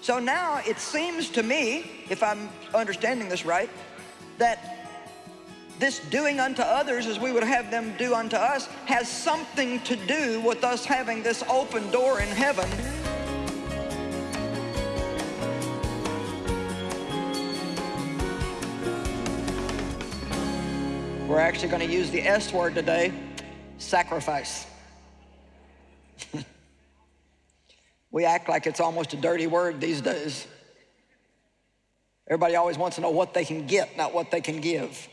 So now it seems to me, if I'm understanding this right, that this doing unto others as we would have them do unto us has something to do with us having this open door in heaven We're actually going to use the S word today, sacrifice. We act like it's almost a dirty word these days. Everybody always wants to know what they can get, not what they can give.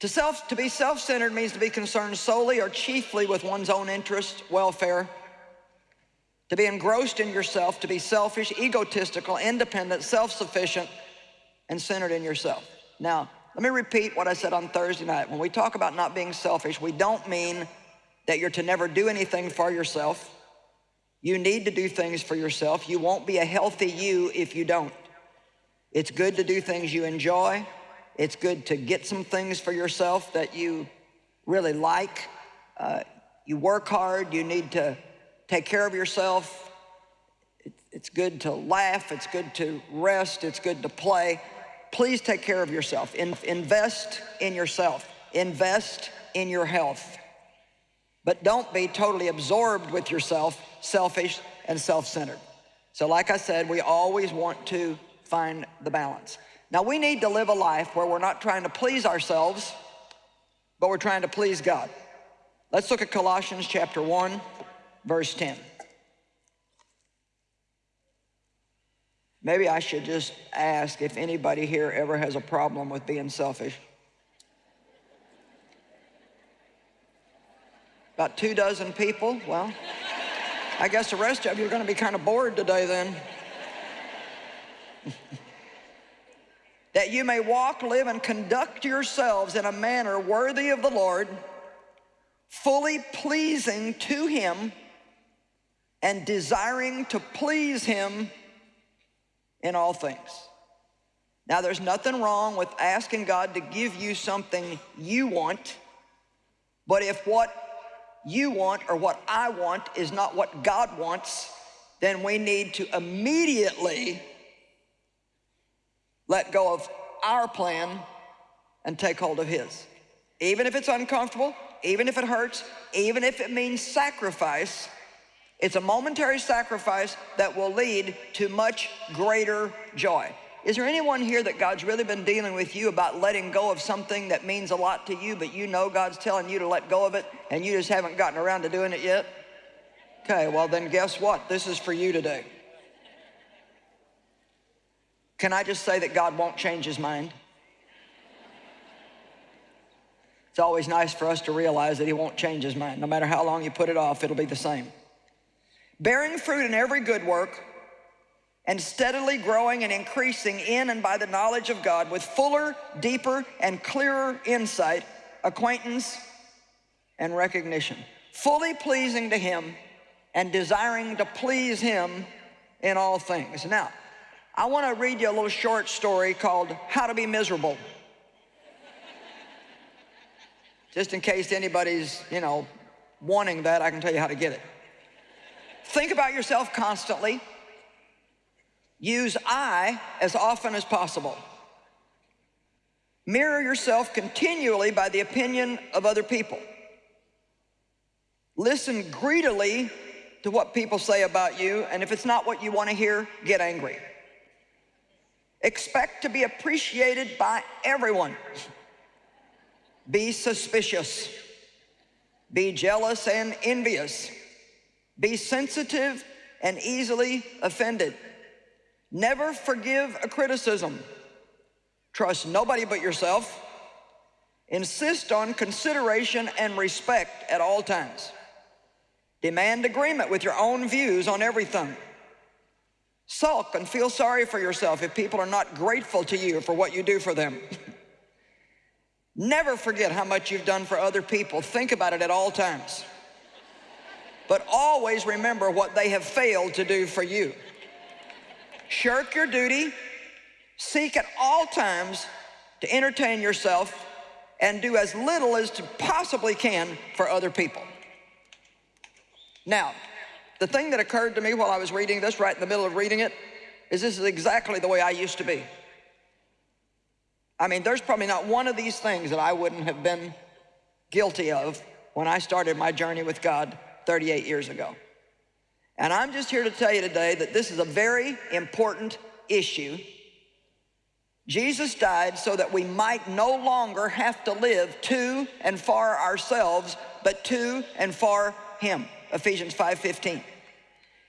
To, self, to be self-centered means to be concerned solely or chiefly with one's own interest, welfare. To be engrossed in yourself, to be selfish, egotistical, independent, self-sufficient, and centered in yourself. Now, let me repeat what I said on Thursday night. When we talk about not being selfish, we don't mean that you're to never do anything for yourself. You need to do things for yourself. You won't be a healthy you if you don't. It's good to do things you enjoy. It's good to get some things for yourself that you really like. Uh, you work hard. You need to take care of yourself. It's good to laugh. It's good to rest. It's good to play please take care of yourself. In, invest in yourself. Invest in your health. But don't be totally absorbed with yourself, selfish and self-centered. So like I said, we always want to find the balance. Now we need to live a life where we're not trying to please ourselves, but we're trying to please God. Let's look at Colossians chapter 1, verse 10. Maybe I should just ask if anybody here ever has a problem with being selfish. About two dozen people. Well, I guess the rest of you are going to be kind of bored today then. that you may walk, live, and conduct yourselves in a manner worthy of the Lord, fully pleasing to Him and desiring to please Him in all things. Now, there's nothing wrong with asking God to give you something you want, but if what you want or what I want is not what God wants, then we need to immediately let go of our plan and take hold of His. Even if it's uncomfortable, even if it hurts, even if it means sacrifice, it's a momentary sacrifice that will lead to much greater joy. Is there anyone here that God's really been dealing with you about letting go of something that means a lot to you, but you know God's telling you to let go of it and you just haven't gotten around to doing it yet? Okay, well then guess what? This is for you today. Can I just say that God won't change his mind? It's always nice for us to realize that he won't change his mind. No matter how long you put it off, it'll be the same bearing fruit in every good work, and steadily growing and increasing in and by the knowledge of God with fuller, deeper, and clearer insight, acquaintance, and recognition. Fully pleasing to Him and desiring to please Him in all things. Now, I want to read you a little short story called How to Be Miserable. Just in case anybody's, you know, wanting that, I can tell you how to get it. Think about yourself constantly. Use I as often as possible. Mirror yourself continually by the opinion of other people. Listen greedily to what people say about you, and if it's not what you want to hear, get angry. Expect to be appreciated by everyone. Be suspicious. Be jealous and envious. Be sensitive and easily offended. Never forgive a criticism. Trust nobody but yourself. Insist on consideration and respect at all times. Demand agreement with your own views on everything. Sulk and feel sorry for yourself if people are not grateful to you for what you do for them. Never forget how much you've done for other people. Think about it at all times but always remember what they have failed to do for you. Shirk your duty, seek at all times to entertain yourself and do as little as you possibly can for other people. Now, the thing that occurred to me while I was reading this, right in the middle of reading it, is this is exactly the way I used to be. I mean, there's probably not one of these things that I wouldn't have been guilty of when I started my journey with God 38 years ago. And I'm just here to tell you today that this is a very important issue. Jesus died so that we might no longer have to live to and for ourselves, but to and for Him. Ephesians 5.15.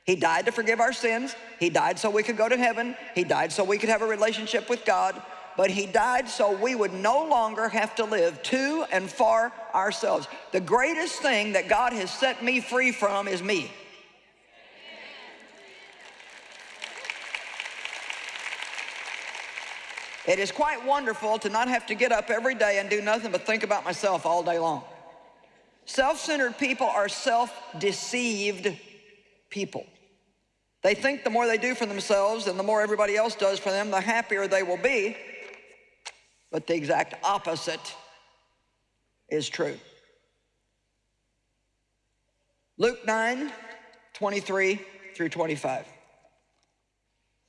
He died to forgive our sins. He died so we could go to heaven. He died so we could have a relationship with God. But he died so we would no longer have to live to and for ourselves. The greatest thing that God has set me free from is me. It is quite wonderful to not have to get up every day and do nothing but think about myself all day long. Self-centered people are self-deceived people. They think the more they do for themselves and the more everybody else does for them, the happier they will be. But the exact opposite is true. Luke 9, 23 through 25.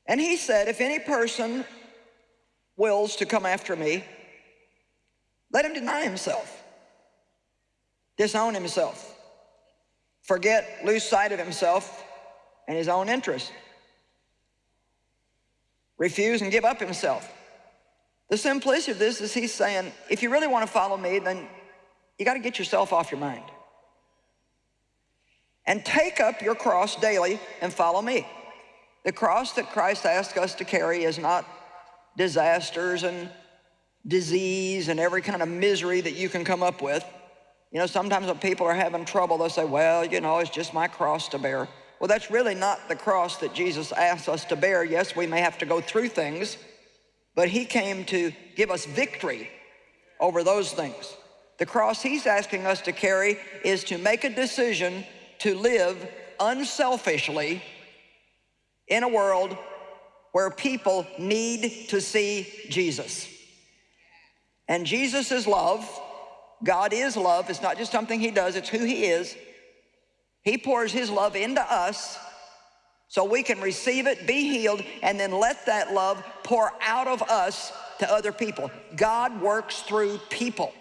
And he said, if any person wills to come after me, let him deny himself, disown himself, forget, lose sight of himself and his own interest, refuse and give up himself. The simplicity of this is he's saying, if you really want to follow me, then you got to get yourself off your mind. And take up your cross daily and follow me. The cross that Christ asked us to carry is not disasters and disease and every kind of misery that you can come up with. You know, sometimes when people are having trouble, they'll say, well, you know, it's just my cross to bear. Well, that's really not the cross that Jesus asks us to bear. Yes, we may have to go through things, but he came to give us victory over those things. The cross he's asking us to carry is to make a decision to live unselfishly in a world where people need to see Jesus. And Jesus is love. God is love. It's not just something he does, it's who he is. He pours his love into us so we can receive it, be healed, and then let that love pour out of us to other people. God works through people.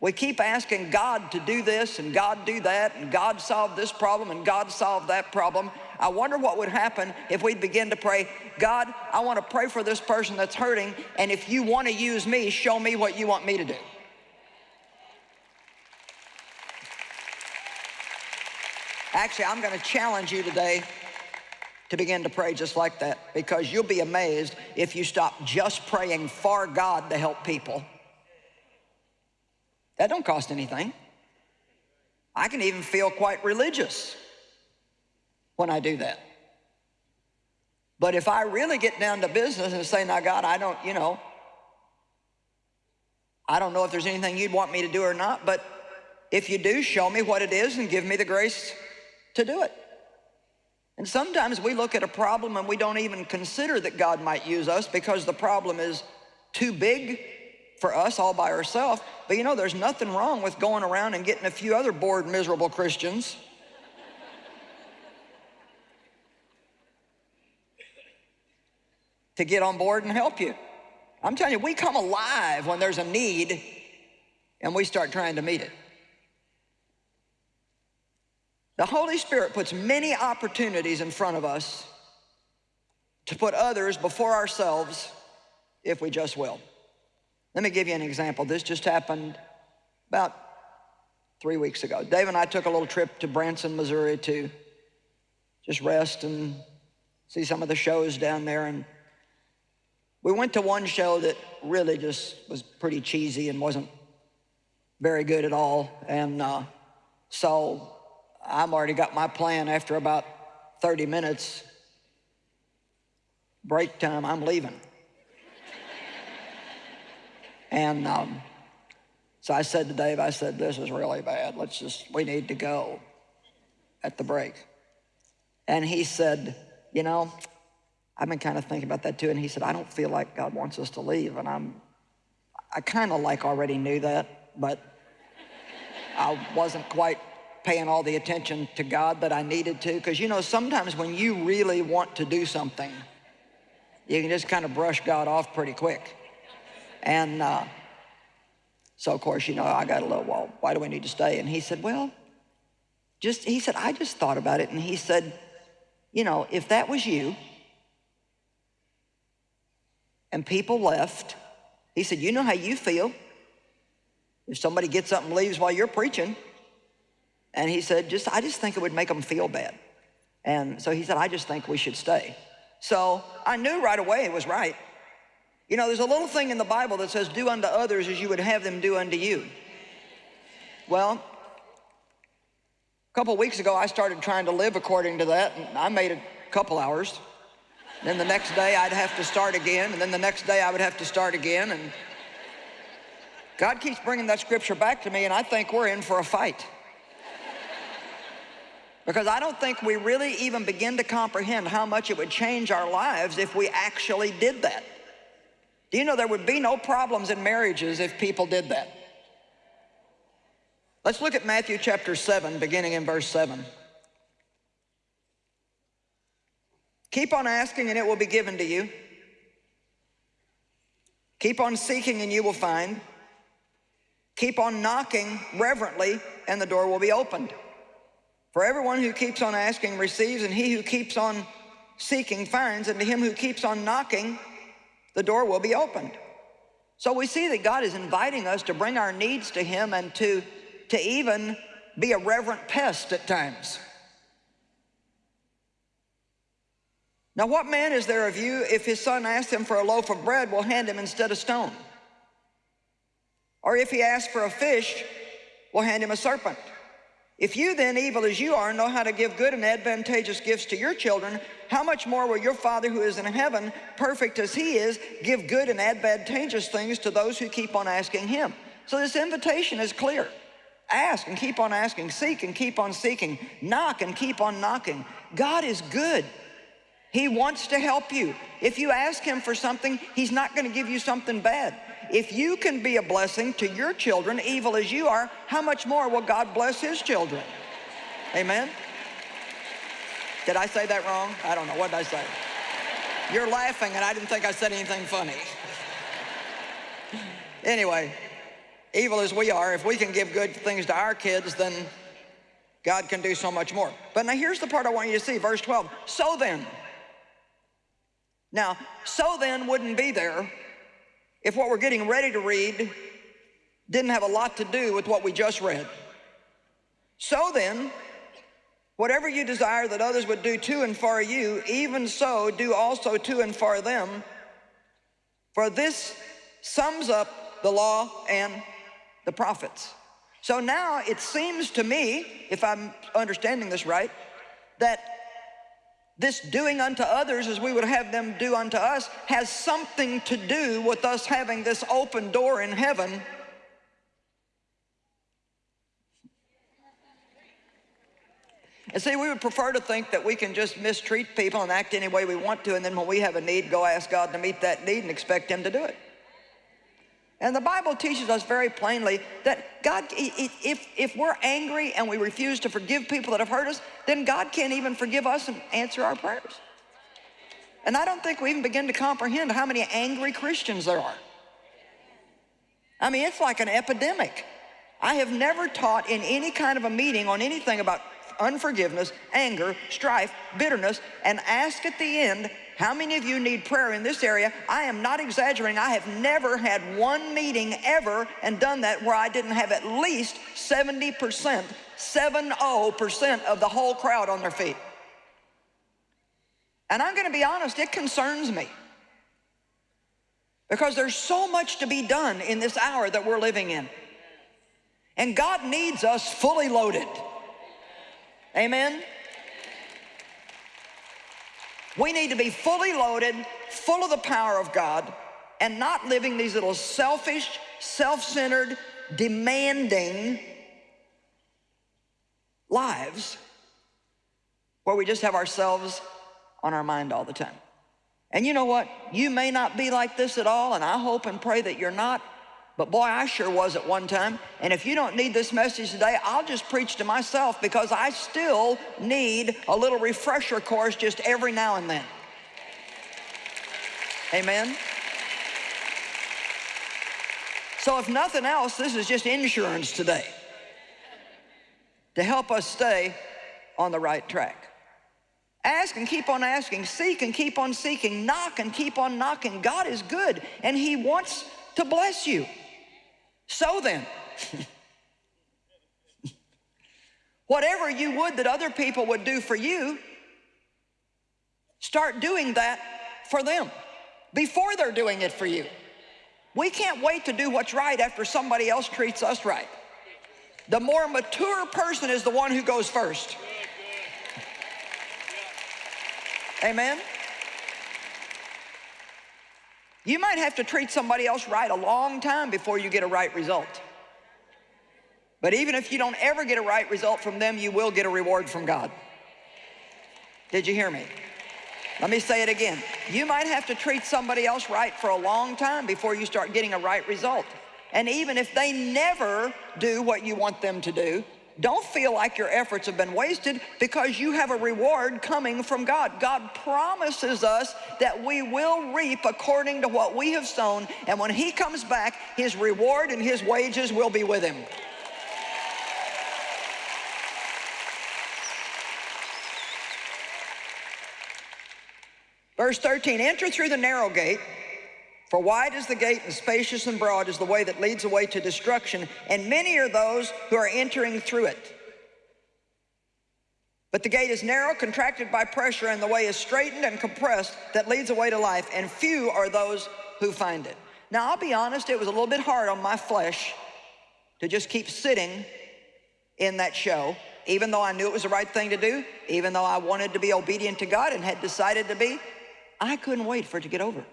We keep asking God to do this and God do that and God solve this problem and God solve that problem. I wonder what would happen if we begin to pray, God, I want to pray for this person that's hurting, and if you want to use me, show me what you want me to do. Actually, I'm going to challenge you today to begin to pray just like that because you'll be amazed if you stop just praying for God to help people. That don't cost anything. I can even feel quite religious when I do that. But if I really get down to business and say, now God, I don't, you know, I don't know if there's anything you'd want me to do or not, but if you do, show me what it is and give me the grace to do it. And sometimes we look at a problem and we don't even consider that God might use us because the problem is too big for us all by ourselves. But you know, there's nothing wrong with going around and getting a few other bored, miserable Christians to get on board and help you. I'm telling you, we come alive when there's a need and we start trying to meet it. The Holy Spirit puts many opportunities in front of us to put others before ourselves if we just will. Let me give you an example. This just happened about three weeks ago. Dave and I took a little trip to Branson, Missouri to just rest and see some of the shows down there. And we went to one show that really just was pretty cheesy and wasn't very good at all. And uh, so I'm already got my plan after about 30 minutes. Break time, I'm leaving. And um, so I said to Dave, I said, this is really bad. Let's just, we need to go at the break. And he said, you know, I've been kind of thinking about that too. And he said, I don't feel like God wants us to leave. And I'm, I kind of like already knew that, but I wasn't quite paying all the attention to God that I needed to. Because you know, sometimes when you really want to do something, you can just kind of brush God off pretty quick. And uh, so, of course, you know, I got a little, well, why do we need to stay? And he said, well, just, he said, I just thought about it. And he said, you know, if that was you and people left, he said, you know how you feel if somebody gets up and leaves while you're preaching. And he said, just, I just think it would make them feel bad. And so he said, I just think we should stay. So I knew right away it was right. You know, there's a little thing in the Bible that says, do unto others as you would have them do unto you. Well, a couple weeks ago, I started trying to live according to that, and I made a couple hours. Then the next day, I'd have to start again, and then the next day, I would have to start again, and God keeps bringing that scripture back to me, and I think we're in for a fight. Because I don't think we really even begin to comprehend how much it would change our lives if we actually did that. Do you know there would be no problems in marriages if people did that? Let's look at Matthew chapter 7, beginning in verse 7. Keep on asking and it will be given to you. Keep on seeking and you will find. Keep on knocking reverently and the door will be opened. For everyone who keeps on asking receives, and he who keeps on seeking finds, and to him who keeps on knocking, the door will be opened. So we see that God is inviting us to bring our needs to him and to, to even be a reverent pest at times. Now what man is there of you, if his son asks him for a loaf of bread, will hand him instead a stone? Or if he asks for a fish, will hand him a serpent? If you then, evil as you are, know how to give good and advantageous gifts to your children, how much more will your Father who is in heaven, perfect as he is, give good and advantageous things to those who keep on asking him? So this invitation is clear. Ask and keep on asking. Seek and keep on seeking. Knock and keep on knocking. God is good. He wants to help you. If you ask him for something, he's not going to give you something bad. If you can be a blessing to your children, evil as you are, how much more will God bless his children? Amen? Did I say that wrong? I don't know. What did I say? You're laughing and I didn't think I said anything funny. anyway, evil as we are, if we can give good things to our kids, then God can do so much more. But now here's the part I want you to see, verse 12. So then, now, so then wouldn't be there if what we're getting ready to read didn't have a lot to do with what we just read. So then, whatever you desire that others would do to and for you, even so do also to and for them. For this sums up the law and the prophets. So now it seems to me, if I'm understanding this right, that this doing unto others as we would have them do unto us has something to do with us having this open door in heaven And see, we would prefer to think that we can just mistreat people and act any way we want to, and then when we have a need, go ask God to meet that need and expect Him to do it. And the Bible teaches us very plainly that God, if, if we're angry and we refuse to forgive people that have hurt us, then God can't even forgive us and answer our prayers. And I don't think we even begin to comprehend how many angry Christians there are. I mean, it's like an epidemic. I have never taught in any kind of a meeting on anything about unforgiveness, anger, strife, bitterness, and ask at the end, how many of you need prayer in this area? I am not exaggerating. I have never had one meeting ever and done that where I didn't have at least 70%, 70% of the whole crowd on their feet. And I'm going to be honest, it concerns me. Because there's so much to be done in this hour that we're living in. And God needs us fully loaded. Amen? We need to be fully loaded, full of the power of God, and not living these little selfish, self-centered, demanding lives where we just have ourselves on our mind all the time. And you know what? You may not be like this at all, and I hope and pray that you're not, But boy, I sure was at one time. And if you don't need this message today, I'll just preach to myself because I still need a little refresher course just every now and then. Amen? So if nothing else, this is just insurance today to help us stay on the right track. Ask and keep on asking, seek and keep on seeking, knock and keep on knocking. God is good and he wants to bless you. So then, whatever you would that other people would do for you, start doing that for them before they're doing it for you. We can't wait to do what's right after somebody else treats us right. The more mature person is the one who goes first. Amen? You might have to treat somebody else right a long time before you get a right result. But even if you don't ever get a right result from them, you will get a reward from God. Did you hear me? Let me say it again. You might have to treat somebody else right for a long time before you start getting a right result. And even if they never do what you want them to do, don't feel like your efforts have been wasted because you have a reward coming from God. God promises us that we will reap according to what we have sown. And when he comes back, his reward and his wages will be with him. Verse 13, enter through the narrow gate, for wide is the gate and spacious and broad is the way that leads away to destruction, and many are those who are entering through it. But the gate is narrow, contracted by pressure, and the way is straitened and compressed that leads away to life, and few are those who find it. Now, I'll be honest, it was a little bit hard on my flesh to just keep sitting in that show, even though I knew it was the right thing to do, even though I wanted to be obedient to God and had decided to be, I couldn't wait for it to get over.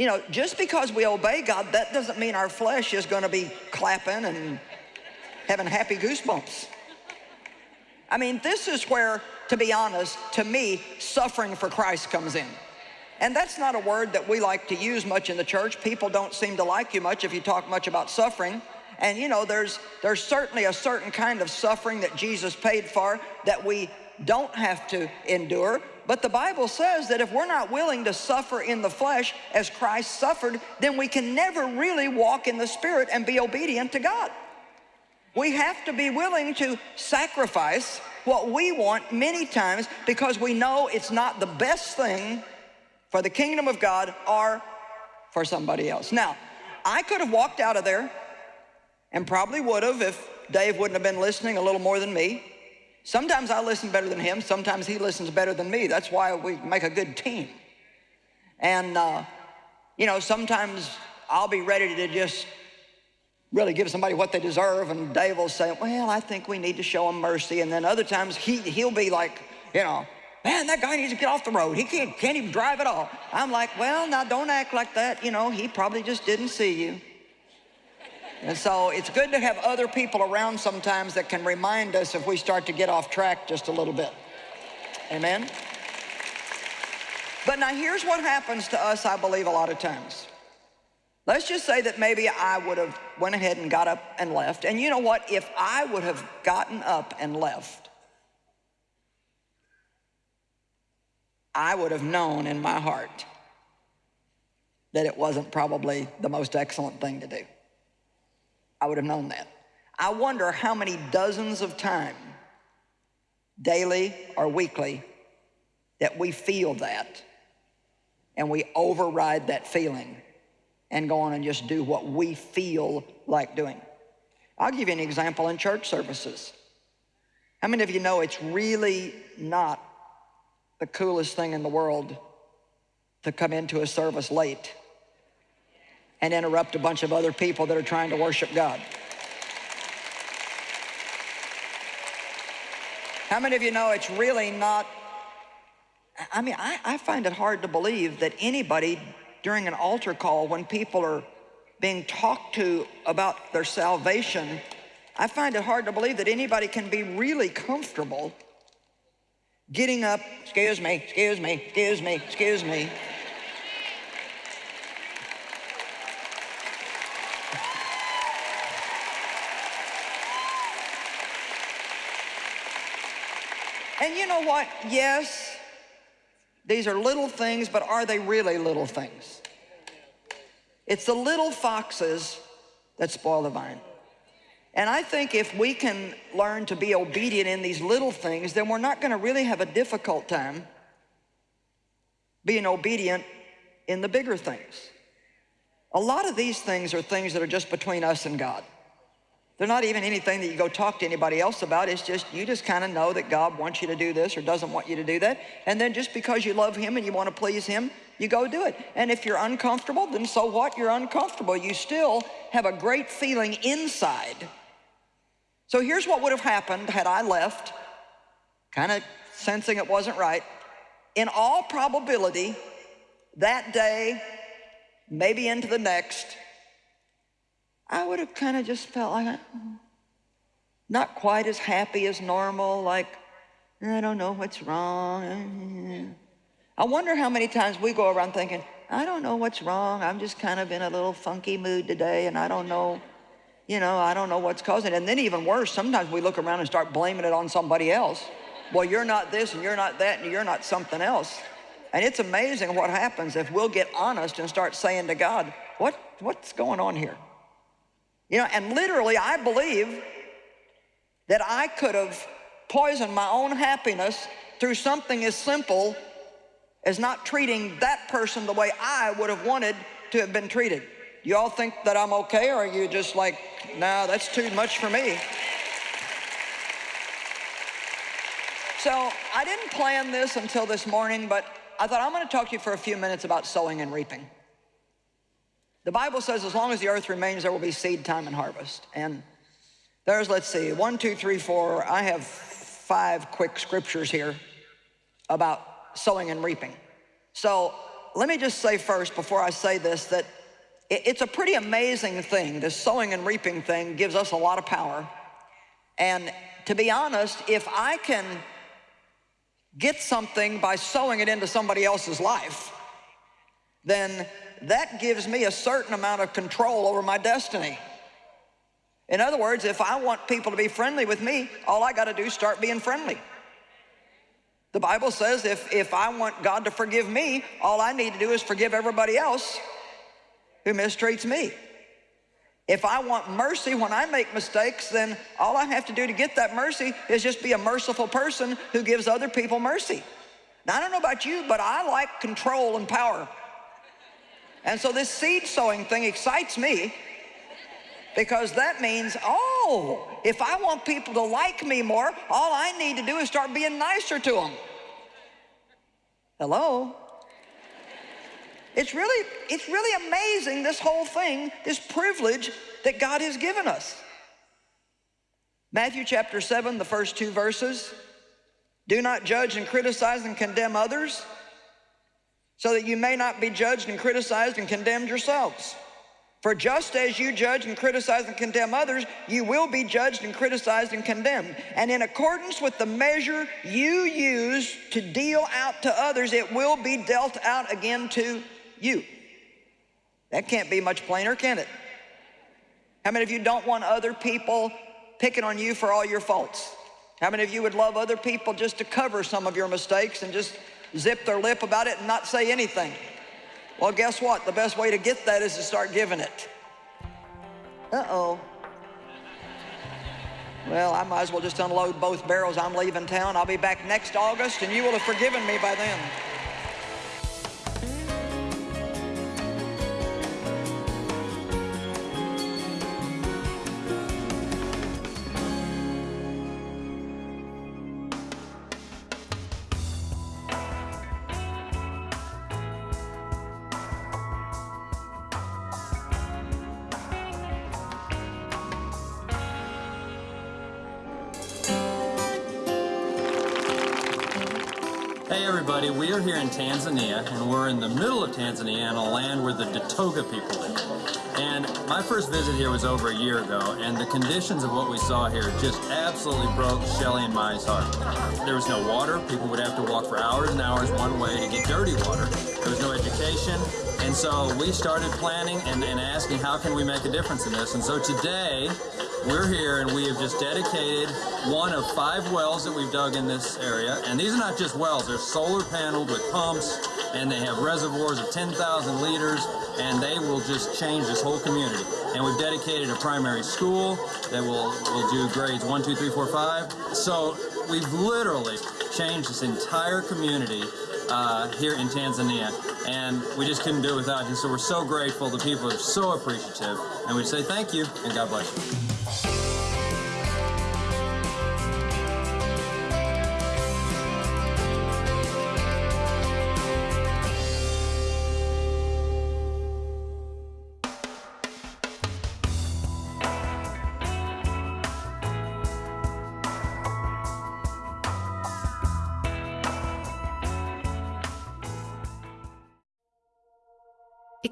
You know, just because we obey God, that doesn't mean our flesh is going to be clapping and having happy goosebumps. I mean, this is where, to be honest, to me, suffering for Christ comes in. And that's not a word that we like to use much in the church. People don't seem to like you much if you talk much about suffering. And you know, there's, there's certainly a certain kind of suffering that Jesus paid for that we don't have to endure. But the Bible says that if we're not willing to suffer in the flesh as Christ suffered, then we can never really walk in the Spirit and be obedient to God. We have to be willing to sacrifice what we want many times because we know it's not the best thing for the kingdom of God or for somebody else. Now, I could have walked out of there and probably would have if Dave wouldn't have been listening a little more than me. Sometimes I listen better than him. Sometimes he listens better than me. That's why we make a good team. And, uh, you know, sometimes I'll be ready to just really give somebody what they deserve. And Dave will say, well, I think we need to show them mercy. And then other times he, he'll be like, you know, man, that guy needs to get off the road. He can't, can't even drive at all. I'm like, well, now don't act like that. You know, he probably just didn't see you. And so it's good to have other people around sometimes that can remind us if we start to get off track just a little bit. Amen? But now here's what happens to us, I believe, a lot of times. Let's just say that maybe I would have went ahead and got up and left. And you know what? If I would have gotten up and left, I would have known in my heart that it wasn't probably the most excellent thing to do. I would have known that. I wonder how many dozens of times, daily or weekly, that we feel that and we override that feeling and go on and just do what we feel like doing. I'll give you an example in church services. How many of you know it's really not the coolest thing in the world to come into a service late and interrupt a bunch of other people that are trying to worship God. How many of you know it's really not, I mean, I, I find it hard to believe that anybody during an altar call when people are being talked to about their salvation, I find it hard to believe that anybody can be really comfortable getting up, excuse me, excuse me, excuse me, excuse me, and you know what? Yes, these are little things, but are they really little things? It's the little foxes that spoil the vine. And I think if we can learn to be obedient in these little things, then we're not going to really have a difficult time being obedient in the bigger things. A lot of these things are things that are just between us and God. They're not even anything that you go talk to anybody else about. It's just, you just kind of know that God wants you to do this or doesn't want you to do that. And then just because you love him and you want to please him, you go do it. And if you're uncomfortable, then so what? You're uncomfortable. You still have a great feeling inside. So here's what would have happened had I left, kind of sensing it wasn't right. In all probability, that day, maybe into the next, I would have kind of just felt like, I'm not quite as happy as normal, like, I don't know what's wrong. I wonder how many times we go around thinking, I don't know what's wrong. I'm just kind of in a little funky mood today and I don't know, you know, I don't know what's causing it. And then even worse, sometimes we look around and start blaming it on somebody else. Well, you're not this and you're not that and you're not something else. And it's amazing what happens if we'll get honest and start saying to God, what, what's going on here? You know, and literally I believe that I could have poisoned my own happiness through something as simple as not treating that person the way I would have wanted to have been treated. You all think that I'm okay or are you just like, nah, that's too much for me? So I didn't plan this until this morning, but I thought I'm gonna talk to you for a few minutes about sowing and reaping. The Bible says as long as the earth remains, there will be seed time and harvest. And there's, let's see, one, two, three, four. I have five quick scriptures here about sowing and reaping. So let me just say first, before I say this, that it's a pretty amazing thing. This sowing and reaping thing gives us a lot of power. And to be honest, if I can get something by sowing it into somebody else's life, then that gives me a certain amount of control over my destiny. In other words, if I want people to be friendly with me, all I got to do is start being friendly. The Bible says if, if I want God to forgive me, all I need to do is forgive everybody else who mistreats me. If I want mercy when I make mistakes, then all I have to do to get that mercy is just be a merciful person who gives other people mercy. Now, I don't know about you, but I like control and power. And so this seed sowing thing excites me because that means, oh, if I want people to like me more, all I need to do is start being nicer to them. Hello? It's really, it's really amazing, this whole thing, this privilege that God has given us. Matthew chapter 7, the first two verses. Do not judge and criticize and condemn others so that you may not be judged and criticized and condemned yourselves. For just as you judge and criticize and condemn others, you will be judged and criticized and condemned. And in accordance with the measure you use to deal out to others, it will be dealt out again to you. That can't be much plainer, can it? How many of you don't want other people picking on you for all your faults? How many of you would love other people just to cover some of your mistakes and just zip their lip about it and not say anything. Well, guess what? The best way to get that is to start giving it. Uh-oh. Well, I might as well just unload both barrels. I'm leaving town. I'll be back next August, and you will have forgiven me by then. Everybody. We are here in Tanzania, and we're in the middle of Tanzania on a land where the Datoga people live. And my first visit here was over a year ago, and the conditions of what we saw here just absolutely broke Shelly and Mai's heart. There was no water. People would have to walk for hours and hours one way to get dirty water. There was no education. And so we started planning and, and asking how can we make a difference in this. And so today, we're here and we have just dedicated one of five wells that we've dug in this area. And these are not just wells, they're solar paneled with pumps and they have reservoirs of 10,000 liters and they will just change this whole community. And we've dedicated a primary school that will, will do grades one, two, three, four, five. So we've literally changed this entire community uh, here in Tanzania, and we just couldn't do it without you. So we're so grateful. The people are so appreciative, and we say thank you and God bless you.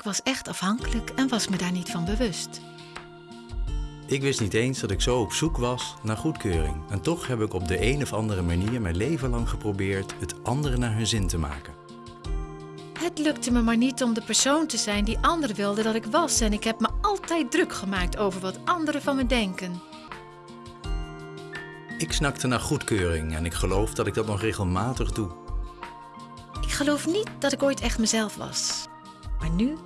Was echt afhankelijk en was me daar niet van bewust. Ik wist niet eens dat ik zo op zoek was naar goedkeuring. En toch heb ik op de een of andere manier mijn leven lang geprobeerd het anderen naar hun zin te maken. Het lukte me maar niet om de persoon te zijn die anderen wilden dat ik was. En ik heb me altijd druk gemaakt over wat anderen van me denken. Ik snakte naar goedkeuring en ik geloof dat ik dat nog regelmatig doe. Ik geloof niet dat ik ooit echt mezelf was. Maar nu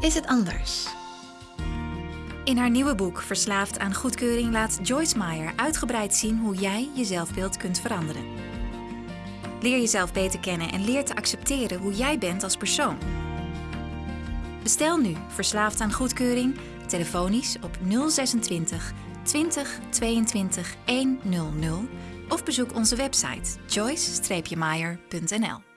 is het anders. In haar nieuwe boek Verslaafd aan goedkeuring laat Joyce Meyer uitgebreid zien hoe jij je zelfbeeld kunt veranderen. Leer jezelf beter kennen en leer te accepteren hoe jij bent als persoon. Bestel nu Verslaafd aan goedkeuring telefonisch op 026 20 22 100 of bezoek onze website joyce-meyer.nl.